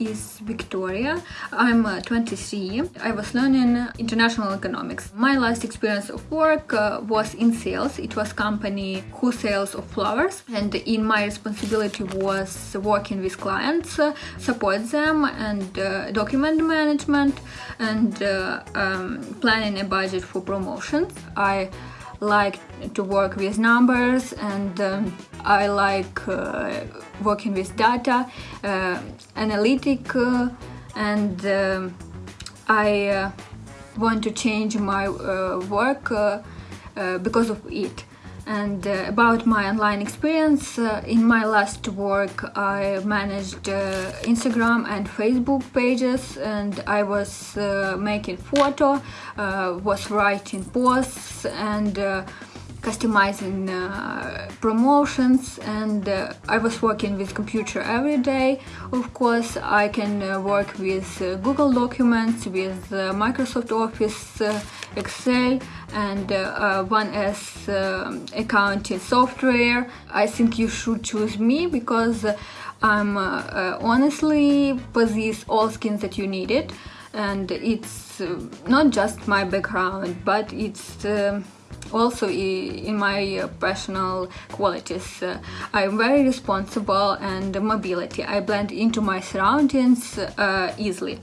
is Victoria. I'm uh, 23. I was learning international economics. My last experience of work uh, was in sales. It was company who sales of flowers and in my responsibility was working with clients, uh, support them and uh, document management and uh, um, planning a budget for promotions. I like to work with numbers and um, I like uh, working with data, uh, analytic uh, and um, I uh, want to change my uh, work uh, because of it and uh, about my online experience uh, in my last work I managed uh, Instagram and Facebook pages and I was uh, making photo uh, was writing posts and uh, customizing promotions and I was working with computer every day of course I can work with Google Documents with Microsoft Office Excel and uh, one as uh, accounting software. I think you should choose me because I'm uh, honestly possess all skills that you needed and it's uh, not just my background but it's uh, also in my personal qualities. Uh, I'm very responsible and mobility. I blend into my surroundings uh, easily.